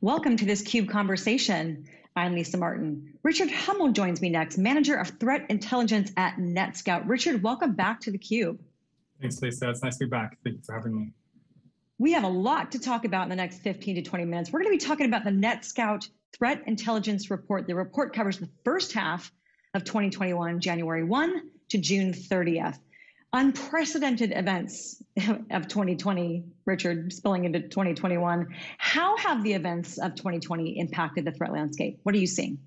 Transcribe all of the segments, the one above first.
Welcome to this CUBE conversation. I'm Lisa Martin. Richard Hummel joins me next, Manager of Threat Intelligence at NetScout. Richard, welcome back to theCUBE. Thanks, Lisa. It's nice to be back. Thank you for having me. We have a lot to talk about in the next 15 to 20 minutes. We're going to be talking about the NetScout Threat Intelligence Report. The report covers the first half of 2021, January 1 to June 30th unprecedented events of 2020, Richard, spilling into 2021. How have the events of 2020 impacted the threat landscape? What are you seeing?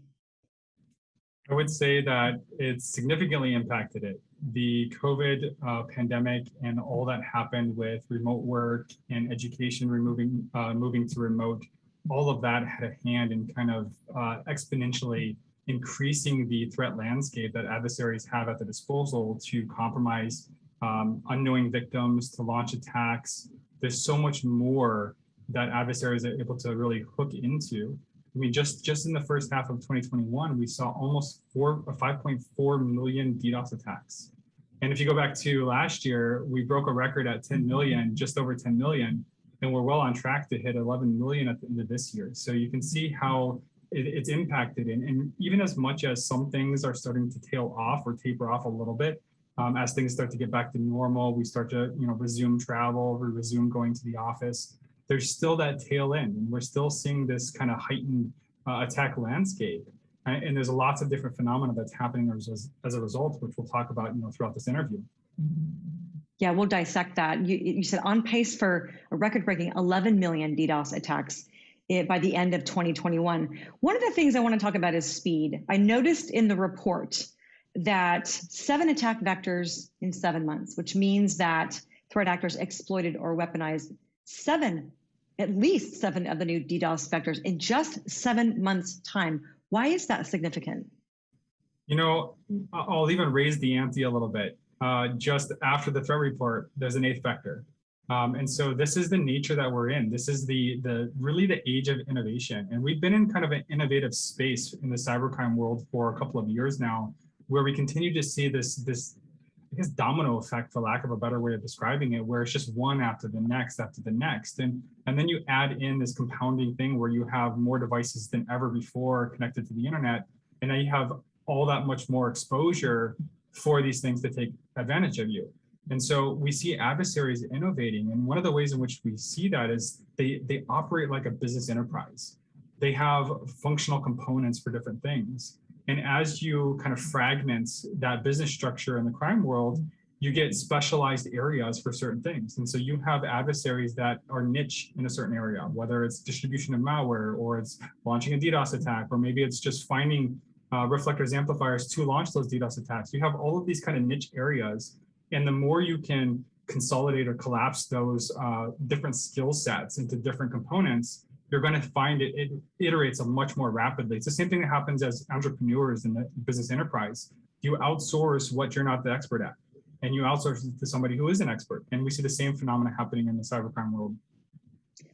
I would say that it's significantly impacted it. The COVID uh, pandemic and all that happened with remote work and education removing, uh, moving to remote, all of that had a hand in kind of uh, exponentially increasing the threat landscape that adversaries have at the disposal to compromise um, unknowing victims, to launch attacks. There's so much more that adversaries are able to really hook into. I mean, just, just in the first half of 2021, we saw almost four, 5.4 million DDoS attacks. And if you go back to last year, we broke a record at 10 million, just over 10 million, and we're well on track to hit 11 million at the end of this year. So you can see how it, it's impacted. And, and even as much as some things are starting to tail off or taper off a little bit, um, as things start to get back to normal, we start to you know resume travel, we resume going to the office. There's still that tail end, and we're still seeing this kind of heightened uh, attack landscape. And there's lots of different phenomena that's happening as, as a result, which we'll talk about you know throughout this interview. Yeah, we'll dissect that. You, you said on pace for a record-breaking 11 million DDoS attacks eh, by the end of 2021. One of the things I want to talk about is speed. I noticed in the report that seven attack vectors in seven months, which means that threat actors exploited or weaponized seven, at least seven of the new DDoS vectors in just seven months time. Why is that significant? You know, I'll even raise the ante a little bit. Uh, just after the threat report, there's an eighth vector. Um, and so this is the nature that we're in. This is the, the really the age of innovation. And we've been in kind of an innovative space in the cybercrime world for a couple of years now, where we continue to see this, this I guess domino effect, for lack of a better way of describing it, where it's just one after the next after the next. And, and then you add in this compounding thing where you have more devices than ever before connected to the internet. And now you have all that much more exposure for these things to take advantage of you. And so we see adversaries innovating. And one of the ways in which we see that is they, they operate like a business enterprise. They have functional components for different things. And as you kind of fragment that business structure in the crime world, you get specialized areas for certain things. And so you have adversaries that are niche in a certain area, whether it's distribution of malware or it's launching a DDoS attack, or maybe it's just finding uh, reflectors amplifiers to launch those DDoS attacks. You have all of these kind of niche areas. And the more you can consolidate or collapse those uh, different skill sets into different components, you're going to find it, it iterates much more rapidly. It's the same thing that happens as entrepreneurs in the business enterprise. You outsource what you're not the expert at, and you outsource it to somebody who is an expert. And we see the same phenomena happening in the cybercrime world.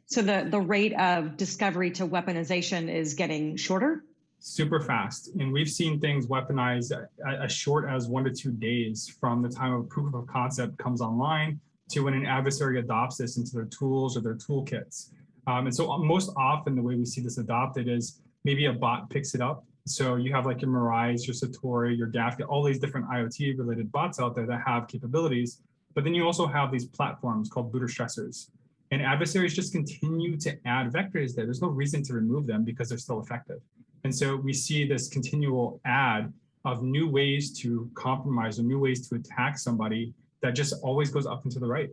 So the, the rate of discovery to weaponization is getting shorter? Super fast. And we've seen things weaponized as short as one to two days from the time of proof of concept comes online to when an adversary adopts this into their tools or their toolkits. Um, and so uh, most often the way we see this adopted is maybe a bot picks it up. So you have like your Mirai, your Satori, your Gaff, all these different IoT related bots out there that have capabilities. But then you also have these platforms called booter stressers. And adversaries just continue to add vectors there. There's no reason to remove them because they're still effective. And so we see this continual add of new ways to compromise or new ways to attack somebody that just always goes up and to the right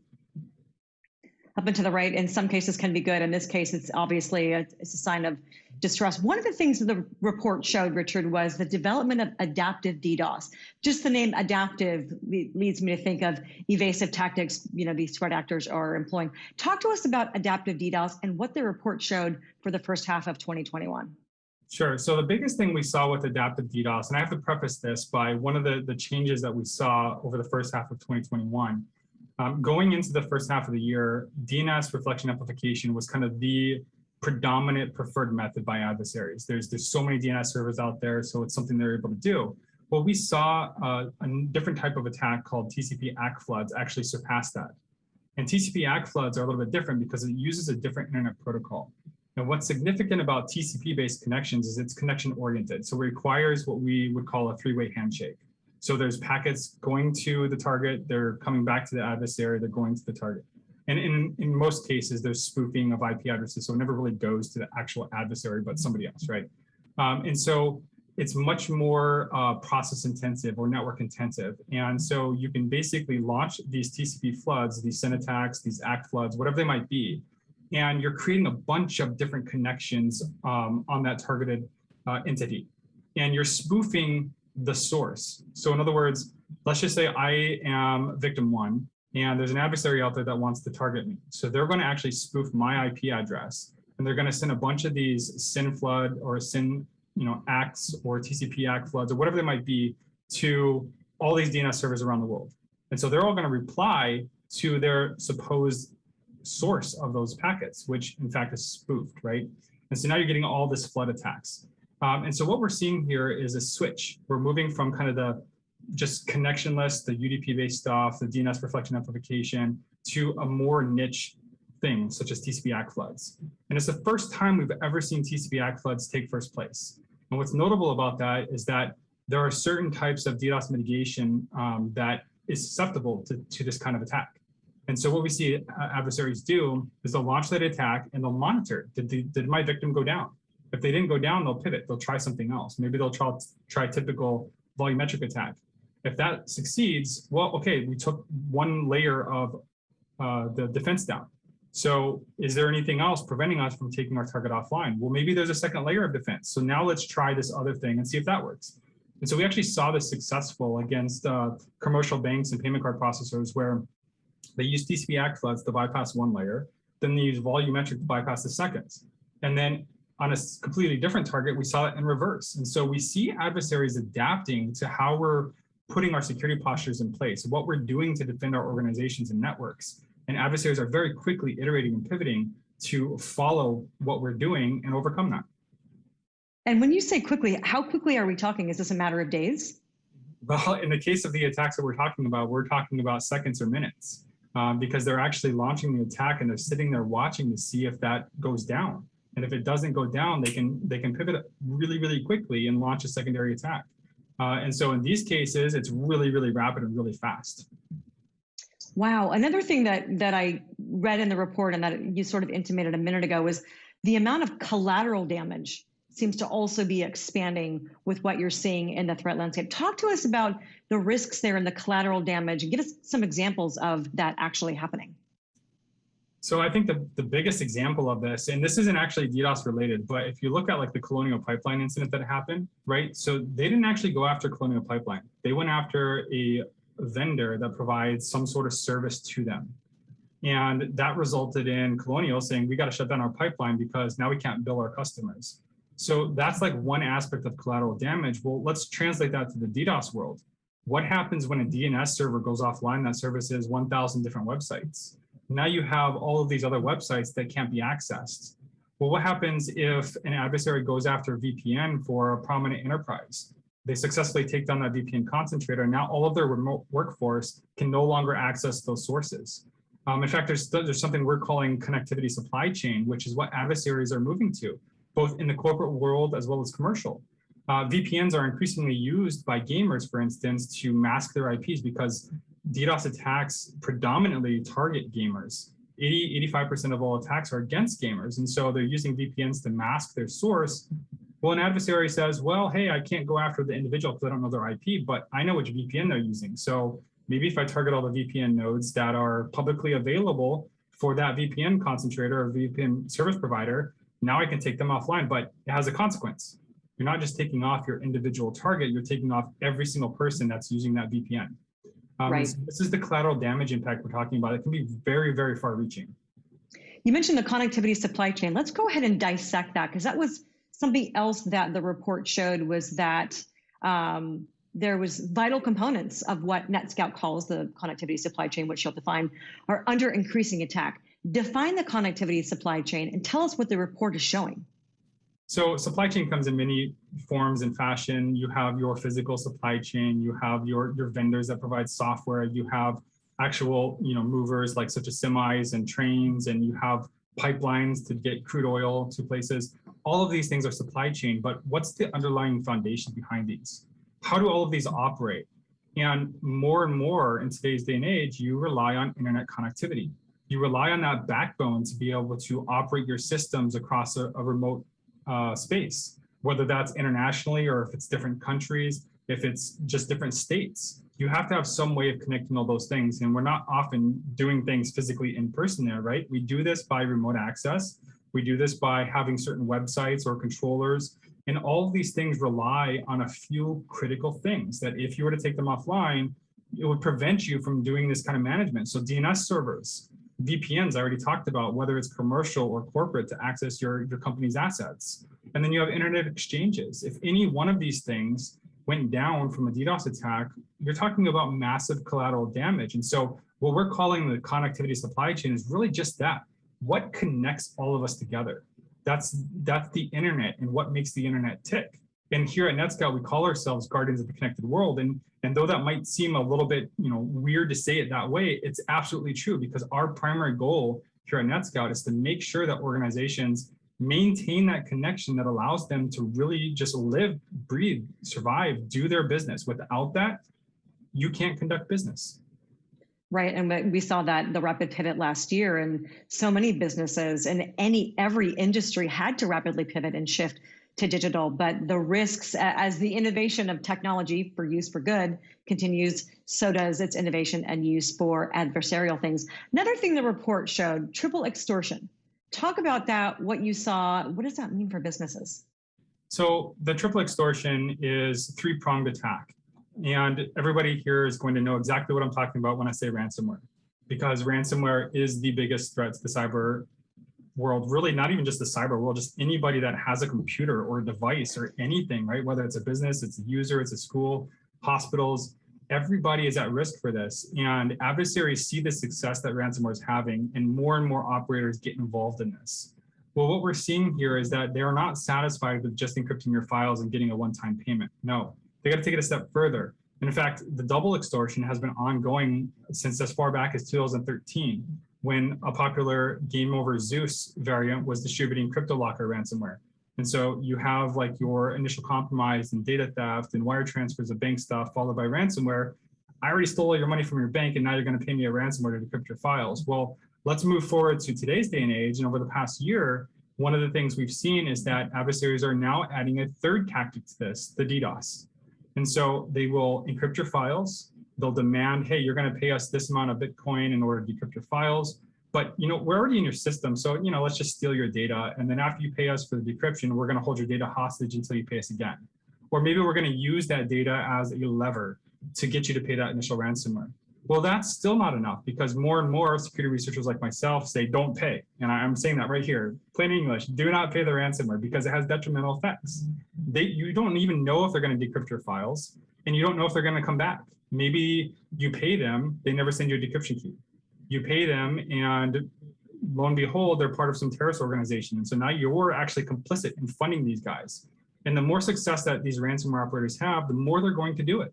up and to the right in some cases can be good. In this case, it's obviously a, it's a sign of distrust. One of the things that the report showed, Richard, was the development of adaptive DDoS. Just the name adaptive leads me to think of evasive tactics, you know, these threat actors are employing. Talk to us about adaptive DDoS and what the report showed for the first half of 2021. Sure. So the biggest thing we saw with adaptive DDoS, and I have to preface this by one of the, the changes that we saw over the first half of 2021 um, going into the first half of the year, DNS reflection amplification was kind of the predominant preferred method by adversaries. There's, there's so many DNS servers out there, so it's something they're able to do. Well, we saw uh, a different type of attack called TCP ACK floods actually surpass that. And TCP ACK floods are a little bit different because it uses a different internet protocol. And what's significant about TCP-based connections is it's connection-oriented. So it requires what we would call a three-way handshake. So there's packets going to the target, they're coming back to the adversary, they're going to the target. And in, in most cases, there's spoofing of IP addresses, so it never really goes to the actual adversary, but somebody else, right? Um, and so it's much more uh, process intensive or network intensive. And so you can basically launch these TCP floods, these SYN attacks, these ACK floods, whatever they might be. And you're creating a bunch of different connections um, on that targeted uh, entity. And you're spoofing the source. So in other words, let's just say I am victim one and there's an adversary out there that wants to target me. So they're going to actually spoof my IP address and they're going to send a bunch of these SYN flood or SYN you know, ACKs or TCP ACK floods or whatever they might be to all these DNS servers around the world. And so they're all going to reply to their supposed source of those packets, which in fact is spoofed, right? And so now you're getting all this flood attacks. Um, and so what we're seeing here is a switch. We're moving from kind of the just connectionless, the UDP-based stuff, the DNS reflection amplification, to a more niche thing, such as TCP ACK floods. And it's the first time we've ever seen TCP ACK floods take first place. And what's notable about that is that there are certain types of DDoS mitigation um, that is susceptible to, to this kind of attack. And so what we see uh, adversaries do is they'll launch that attack and they'll monitor, did, the, did my victim go down? If they didn't go down, they'll pivot, they'll try something else. Maybe they'll try, try typical volumetric attack. If that succeeds, well, okay, we took one layer of uh, the defense down. So is there anything else preventing us from taking our target offline? Well, maybe there's a second layer of defense. So now let's try this other thing and see if that works. And so we actually saw this successful against uh, commercial banks and payment card processors where they use TCP ACK floods to bypass one layer, then they use volumetric to bypass the seconds. And then on a completely different target, we saw it in reverse. And so we see adversaries adapting to how we're putting our security postures in place, what we're doing to defend our organizations and networks. And adversaries are very quickly iterating and pivoting to follow what we're doing and overcome that. And when you say quickly, how quickly are we talking? Is this a matter of days? Well, in the case of the attacks that we're talking about, we're talking about seconds or minutes um, because they're actually launching the attack and they're sitting there watching to see if that goes down. And if it doesn't go down, they can they can pivot really, really quickly and launch a secondary attack. Uh, and so in these cases, it's really, really rapid and really fast. Wow. Another thing that that I read in the report and that you sort of intimated a minute ago was the amount of collateral damage seems to also be expanding with what you're seeing in the threat landscape. Talk to us about the risks there and the collateral damage and give us some examples of that actually happening. So I think the, the biggest example of this, and this isn't actually DDoS related, but if you look at like the Colonial Pipeline incident that happened, right? So they didn't actually go after Colonial Pipeline. They went after a vendor that provides some sort of service to them. And that resulted in Colonial saying, we got to shut down our pipeline because now we can't bill our customers. So that's like one aspect of collateral damage. Well, let's translate that to the DDoS world. What happens when a DNS server goes offline that services 1,000 different websites? Now you have all of these other websites that can't be accessed. Well, what happens if an adversary goes after a VPN for a prominent enterprise? They successfully take down that VPN concentrator. Now all of their remote workforce can no longer access those sources. Um, in fact, there's, there's something we're calling connectivity supply chain, which is what adversaries are moving to both in the corporate world as well as commercial. Uh, VPNs are increasingly used by gamers, for instance, to mask their IPs because DDoS attacks predominantly target gamers. 80, 85% of all attacks are against gamers. And so they're using VPNs to mask their source. Well, an adversary says, well, hey, I can't go after the individual because I don't know their IP, but I know which VPN they're using. So maybe if I target all the VPN nodes that are publicly available for that VPN concentrator or VPN service provider, now I can take them offline, but it has a consequence. You're not just taking off your individual target, you're taking off every single person that's using that VPN. Um, right. So this is the collateral damage impact we're talking about. It can be very, very far reaching. You mentioned the connectivity supply chain. Let's go ahead and dissect that because that was something else that the report showed was that um, there was vital components of what NetScout calls the connectivity supply chain, which you'll define, are under increasing attack define the connectivity supply chain and tell us what the report is showing. So supply chain comes in many forms and fashion. You have your physical supply chain, you have your, your vendors that provide software, you have actual you know movers like such as semis and trains, and you have pipelines to get crude oil to places. All of these things are supply chain, but what's the underlying foundation behind these? How do all of these operate? And more and more in today's day and age, you rely on internet connectivity. You rely on that backbone to be able to operate your systems across a, a remote uh, space, whether that's internationally or if it's different countries, if it's just different states. You have to have some way of connecting all those things. And we're not often doing things physically in person there, right? We do this by remote access. We do this by having certain websites or controllers and all of these things rely on a few critical things that if you were to take them offline, it would prevent you from doing this kind of management. So DNS servers, VPNs, I already talked about, whether it's commercial or corporate to access your, your company's assets. And then you have internet exchanges. If any one of these things went down from a DDoS attack, you're talking about massive collateral damage. And so what we're calling the connectivity supply chain is really just that. What connects all of us together? That's that's the internet and what makes the internet tick. And here at NetScout, we call ourselves guardians of the connected world. And, and though that might seem a little bit you know, weird to say it that way, it's absolutely true because our primary goal here at NetScout is to make sure that organizations maintain that connection that allows them to really just live, breathe, survive, do their business. Without that, you can't conduct business. Right, and we saw that the rapid pivot last year, and so many businesses in any every industry had to rapidly pivot and shift to digital. But the risks, as the innovation of technology for use for good continues, so does its innovation and use for adversarial things. Another thing the report showed: triple extortion. Talk about that. What you saw. What does that mean for businesses? So the triple extortion is three pronged attack. And everybody here is going to know exactly what I'm talking about when I say ransomware, because ransomware is the biggest threat to the cyber world, really not even just the cyber world, just anybody that has a computer or a device or anything, right? Whether it's a business, it's a user, it's a school, hospitals, everybody is at risk for this. And adversaries see the success that ransomware is having and more and more operators get involved in this. Well, what we're seeing here is that they're not satisfied with just encrypting your files and getting a one-time payment. No, they got to take it a step further. And in fact, the double extortion has been ongoing since as far back as 2013, when a popular Game Over Zeus variant was distributing CryptoLocker ransomware. And so you have like your initial compromise and data theft and wire transfers of bank stuff followed by ransomware. I already stole all your money from your bank and now you're going to pay me a ransomware to decrypt your files. Well, let's move forward to today's day and age. And over the past year, one of the things we've seen is that adversaries are now adding a third tactic to this, the DDoS. And so they will encrypt your files. They'll demand, hey, you're going to pay us this amount of Bitcoin in order to decrypt your files. But you know, we're already in your system, so you know, let's just steal your data, and then after you pay us for the decryption, we're going to hold your data hostage until you pay us again. Or maybe we're going to use that data as a lever to get you to pay that initial ransomware. Well, that's still not enough because more and more security researchers like myself say don't pay. And I'm saying that right here, plain English, do not pay the ransomware because it has detrimental effects. They, you don't even know if they're going to decrypt your files and you don't know if they're going to come back. Maybe you pay them, they never send you a decryption key. You pay them and lo and behold, they're part of some terrorist organization. And so now you're actually complicit in funding these guys. And the more success that these ransomware operators have, the more they're going to do it.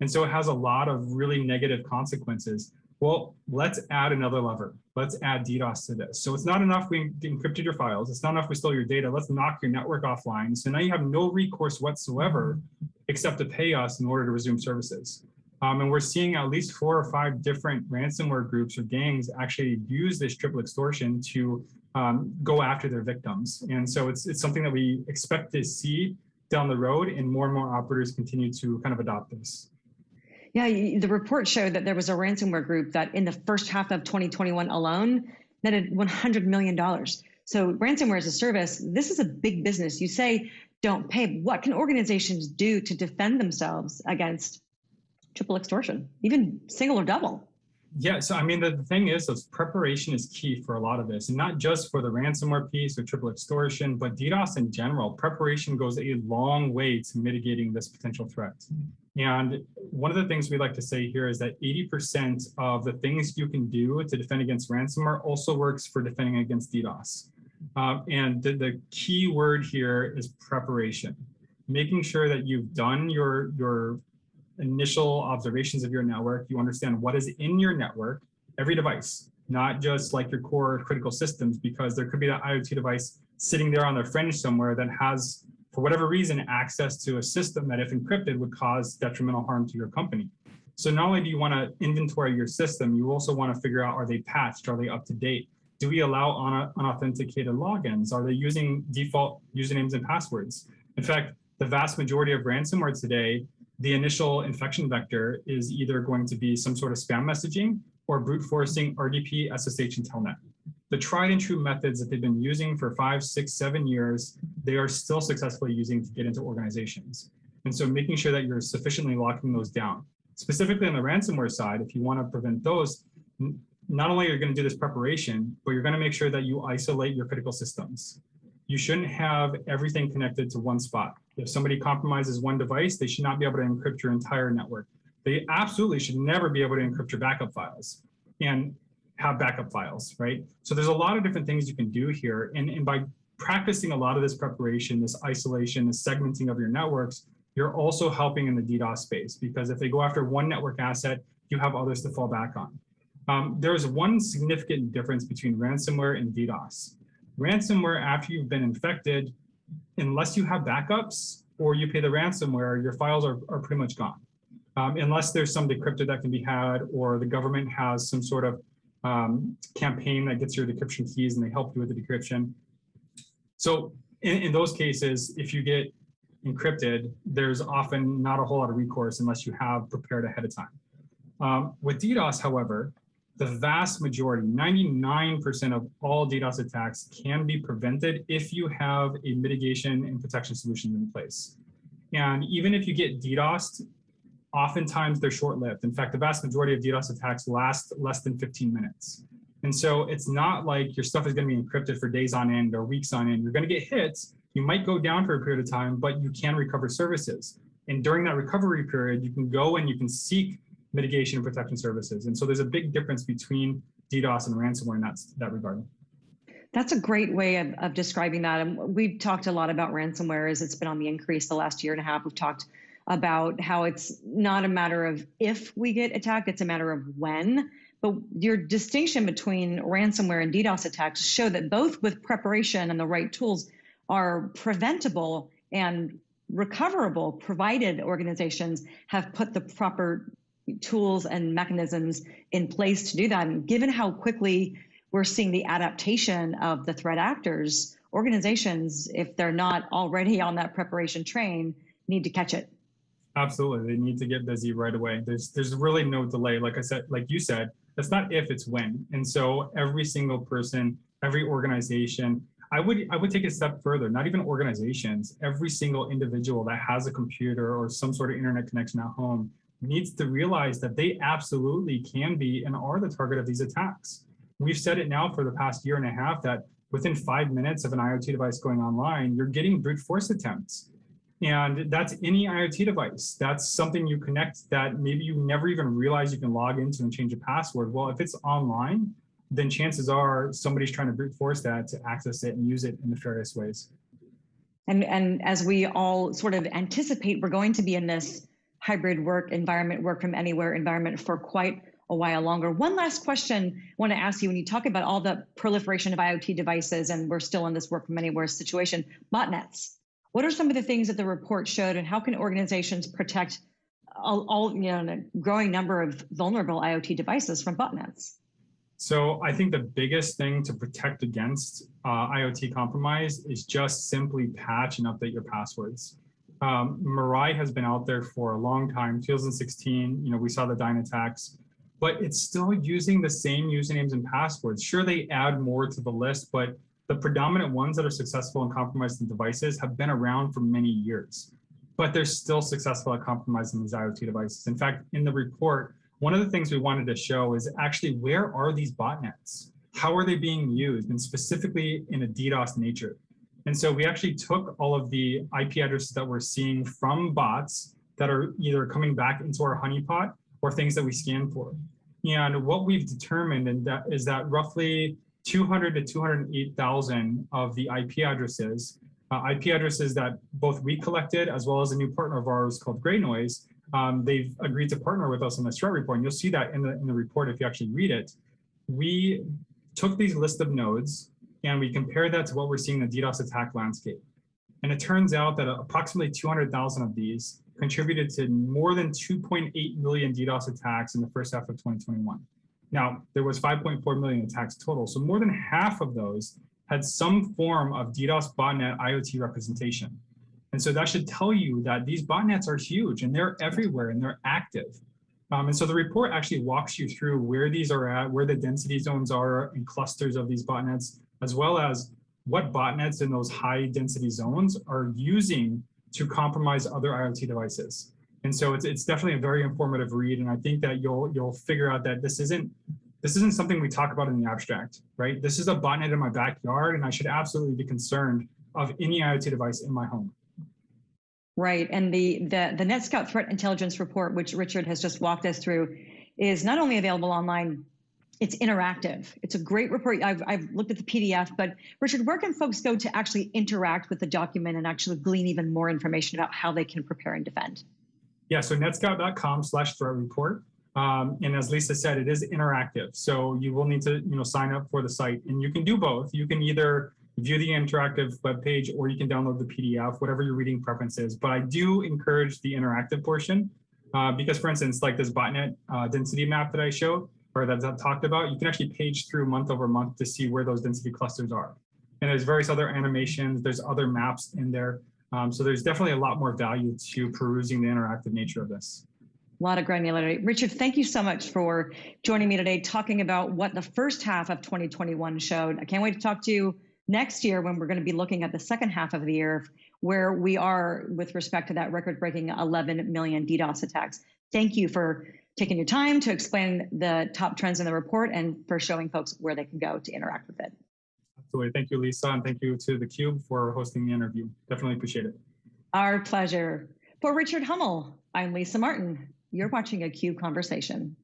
And so it has a lot of really negative consequences. Well, let's add another lever. Let's add DDoS to this. So it's not enough we encrypted your files. It's not enough we stole your data. Let's knock your network offline. So now you have no recourse whatsoever except to pay us in order to resume services. Um, and we're seeing at least four or five different ransomware groups or gangs actually use this triple extortion to um, go after their victims. And so it's, it's something that we expect to see down the road and more and more operators continue to kind of adopt this. Yeah, the report showed that there was a ransomware group that in the first half of 2021 alone netted $100 million. So ransomware as a service, this is a big business. You say don't pay. What can organizations do to defend themselves against triple extortion, even single or double? Yeah, so I mean, the, thing is, is preparation is key for a lot of this, and not just for the ransomware piece or triple extortion, but DDoS in general. Preparation goes a long way to mitigating this potential threat. And one of the things we like to say here is that 80% of the things you can do to defend against ransomware also works for defending against DDoS. Uh, and the, the key word here is preparation, making sure that you've done your, your initial observations of your network, you understand what is in your network, every device, not just like your core critical systems, because there could be that IoT device sitting there on the fringe somewhere that has, for whatever reason, access to a system that if encrypted would cause detrimental harm to your company. So not only do you want to inventory your system, you also want to figure out, are they patched? Are they up to date? Do we allow unauthenticated logins? Are they using default usernames and passwords? In fact, the vast majority of ransomware today, the initial infection vector is either going to be some sort of spam messaging or brute forcing RDP, SSH, and Telnet. The tried and true methods that they've been using for five, six, seven years, they are still successfully using to get into organizations. And so making sure that you're sufficiently locking those down. Specifically on the ransomware side, if you want to prevent those, not only are you going to do this preparation, but you're going to make sure that you isolate your critical systems. You shouldn't have everything connected to one spot. If somebody compromises one device, they should not be able to encrypt your entire network. They absolutely should never be able to encrypt your backup files and have backup files, right? So there's a lot of different things you can do here. And, and by practicing a lot of this preparation, this isolation, this segmenting of your networks, you're also helping in the DDoS space because if they go after one network asset, you have others to fall back on. Um, there's one significant difference between ransomware and DDoS. Ransomware, after you've been infected, unless you have backups or you pay the ransomware, your files are, are pretty much gone. Um, unless there's some decrypted that can be had or the government has some sort of um, campaign that gets your decryption keys and they help you with the decryption. So in, in those cases, if you get encrypted, there's often not a whole lot of recourse unless you have prepared ahead of time. Um, with DDoS, however, the vast majority, 99% of all DDoS attacks can be prevented if you have a mitigation and protection solution in place. And even if you get DDoSed, oftentimes they're short-lived. In fact, the vast majority of DDoS attacks last less than 15 minutes. And so it's not like your stuff is going to be encrypted for days on end or weeks on end. You're going to get hits. You might go down for a period of time, but you can recover services. And during that recovery period, you can go and you can seek mitigation and protection services. And so there's a big difference between DDoS and ransomware in that, that regard. That's a great way of, of describing that. And we've talked a lot about ransomware as it's been on the increase the last year and a half. We've talked about how it's not a matter of if we get attacked, it's a matter of when. But your distinction between ransomware and DDoS attacks show that both with preparation and the right tools are preventable and recoverable, provided organizations have put the proper tools and mechanisms in place to do that. And given how quickly we're seeing the adaptation of the threat actors, organizations, if they're not already on that preparation train, need to catch it. Absolutely, they need to get busy right away. There's there's really no delay. Like I said, like you said, that's not if, it's when. And so every single person, every organization, I would I would take a step further, not even organizations, every single individual that has a computer or some sort of internet connection at home needs to realize that they absolutely can be and are the target of these attacks. We've said it now for the past year and a half that within five minutes of an IoT device going online, you're getting brute force attempts. And that's any IoT device. That's something you connect that maybe you never even realize you can log into and change a password. Well, if it's online, then chances are somebody's trying to brute force that to access it and use it in nefarious ways. And, and as we all sort of anticipate, we're going to be in this hybrid work environment, work from anywhere environment for quite a while longer. One last question I want to ask you when you talk about all the proliferation of IoT devices and we're still in this work from anywhere situation, botnets. What are some of the things that the report showed and how can organizations protect all, all you know, a growing number of vulnerable IoT devices from botnets? So I think the biggest thing to protect against uh, IoT compromise is just simply patch and update your passwords. Um, Mirai has been out there for a long time, 2016, you know, we saw the Dyn attacks, but it's still using the same usernames and passwords. Sure, they add more to the list, but the predominant ones that are successful in compromising devices have been around for many years, but they're still successful at compromising these IoT devices. In fact, in the report, one of the things we wanted to show is actually where are these botnets? How are they being used? And specifically in a DDoS nature. And so we actually took all of the IP addresses that we're seeing from bots that are either coming back into our honeypot or things that we scan for. And what we've determined and that is that roughly 200 to 208,000 of the IP addresses, uh, IP addresses that both we collected as well as a new partner of ours called GreyNoise, um, they've agreed to partner with us on this threat report. And you'll see that in the, in the report if you actually read it. we took these list of nodes and we compare that to what we're seeing in the DDoS attack landscape. And it turns out that approximately 200,000 of these contributed to more than 2.8 million DDoS attacks in the first half of 2021. Now, there was 5.4 million attacks total, so more than half of those had some form of DDoS botnet IoT representation. And so that should tell you that these botnets are huge and they're everywhere and they're active. Um, and so the report actually walks you through where these are at, where the density zones are and clusters of these botnets, as well as what botnets in those high density zones are using to compromise other IoT devices. And so it's, it's definitely a very informative read. And I think that you'll you'll figure out that this isn't this isn't something we talk about in the abstract, right? This is a botnet in my backyard, and I should absolutely be concerned of any IoT device in my home. Right, and the the the NetScout Threat Intelligence Report, which Richard has just walked us through, is not only available online, it's interactive. It's a great report. I've, I've looked at the PDF, but Richard, where can folks go to actually interact with the document and actually glean even more information about how they can prepare and defend? Yeah, so netscout.com slash threat report. Um, and as Lisa said, it is interactive. So you will need to you know, sign up for the site and you can do both. You can either view the interactive web page or you can download the PDF, whatever your reading preference is. But I do encourage the interactive portion uh, because for instance, like this botnet uh, density map that I showed, or that I talked about, you can actually page through month over month to see where those density clusters are. And there's various other animations, there's other maps in there. Um, so there's definitely a lot more value to perusing the interactive nature of this. A lot of granularity. Richard, thank you so much for joining me today, talking about what the first half of 2021 showed. I can't wait to talk to you next year when we're going to be looking at the second half of the year, where we are with respect to that record breaking 11 million DDoS attacks. Thank you for taking your time to explain the top trends in the report and for showing folks where they can go to interact with it. Absolutely. Thank you, Lisa, and thank you to theCUBE for hosting the interview. Definitely appreciate it. Our pleasure. For Richard Hummel, I'm Lisa Martin. You're watching a CUBE Conversation.